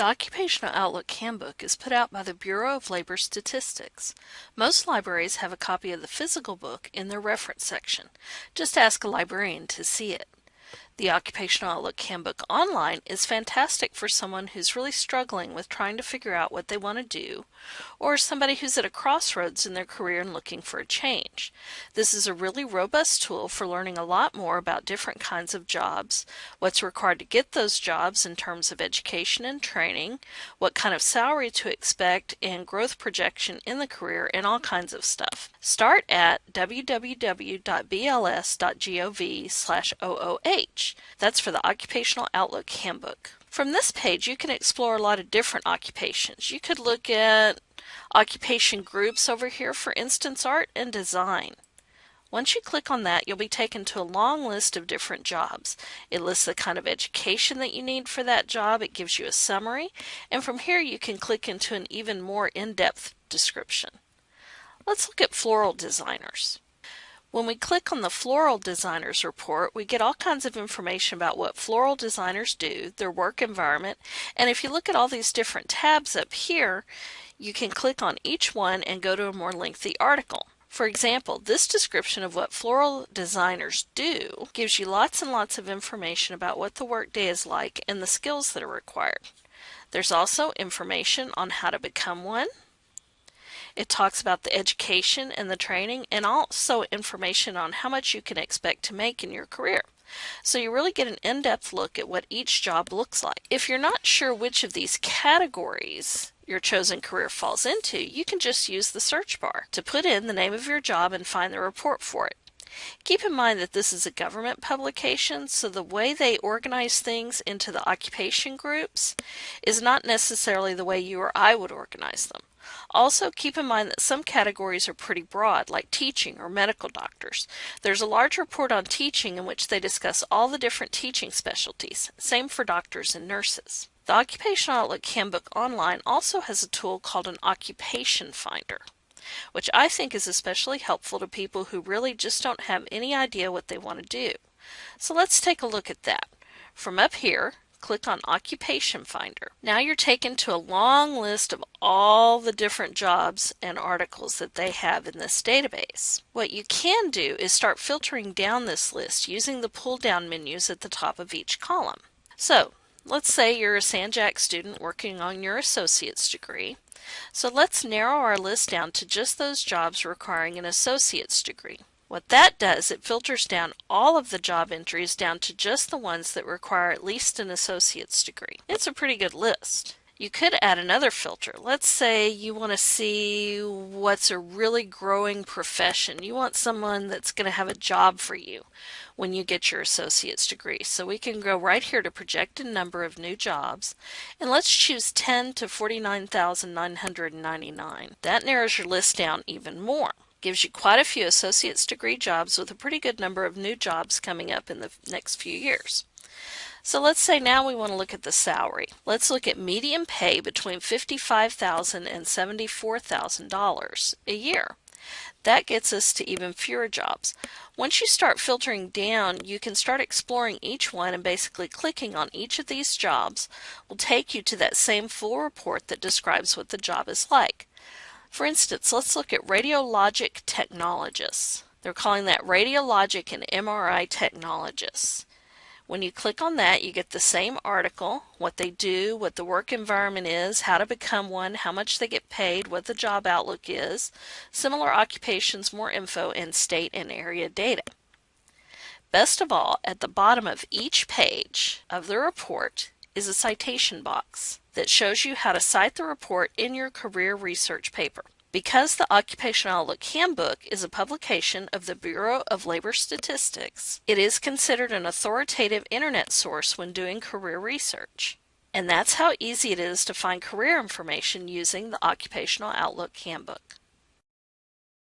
The Occupational Outlook Handbook is put out by the Bureau of Labor Statistics. Most libraries have a copy of the physical book in their reference section. Just ask a librarian to see it. The Occupational Outlook Handbook Online is fantastic for someone who's really struggling with trying to figure out what they want to do, or somebody who's at a crossroads in their career and looking for a change. This is a really robust tool for learning a lot more about different kinds of jobs, what's required to get those jobs in terms of education and training, what kind of salary to expect, and growth projection in the career, and all kinds of stuff. Start at www.bls.gov slash OOH. That's for the Occupational Outlook Handbook. From this page, you can explore a lot of different occupations. You could look at occupation groups over here, for instance, art and design. Once you click on that, you'll be taken to a long list of different jobs. It lists the kind of education that you need for that job, it gives you a summary, and from here you can click into an even more in-depth description. Let's look at floral designers. When we click on the Floral Designers report, we get all kinds of information about what floral designers do, their work environment, and if you look at all these different tabs up here, you can click on each one and go to a more lengthy article. For example, this description of what floral designers do gives you lots and lots of information about what the workday is like and the skills that are required. There's also information on how to become one, it talks about the education and the training and also information on how much you can expect to make in your career. So you really get an in-depth look at what each job looks like. If you're not sure which of these categories your chosen career falls into, you can just use the search bar to put in the name of your job and find the report for it. Keep in mind that this is a government publication, so the way they organize things into the occupation groups is not necessarily the way you or I would organize them. Also, keep in mind that some categories are pretty broad, like teaching or medical doctors. There's a large report on teaching in which they discuss all the different teaching specialties. Same for doctors and nurses. The Occupational Outlook Handbook Online also has a tool called an Occupation Finder, which I think is especially helpful to people who really just don't have any idea what they want to do. So let's take a look at that. From up here, click on Occupation Finder. Now you're taken to a long list of all the different jobs and articles that they have in this database. What you can do is start filtering down this list using the pull down menus at the top of each column. So let's say you're a San Jac student working on your associate's degree. So let's narrow our list down to just those jobs requiring an associate's degree. What that does, it filters down all of the job entries down to just the ones that require at least an associate's degree. It's a pretty good list. You could add another filter. Let's say you want to see what's a really growing profession. You want someone that's going to have a job for you when you get your associate's degree. So we can go right here to projected number of new jobs and let's choose 10 to 49,999. That narrows your list down even more. Gives you quite a few associate's degree jobs with a pretty good number of new jobs coming up in the next few years. So let's say now we want to look at the salary. Let's look at median pay between $55,000 and $74,000 a year. That gets us to even fewer jobs. Once you start filtering down, you can start exploring each one and basically clicking on each of these jobs will take you to that same full report that describes what the job is like. For instance, let's look at radiologic technologists. They're calling that radiologic and MRI technologists. When you click on that, you get the same article, what they do, what the work environment is, how to become one, how much they get paid, what the job outlook is, similar occupations, more info, and state and area data. Best of all, at the bottom of each page of the report is a citation box that shows you how to cite the report in your career research paper. Because the Occupational Outlook Handbook is a publication of the Bureau of Labor Statistics, it is considered an authoritative internet source when doing career research. And that's how easy it is to find career information using the Occupational Outlook Handbook.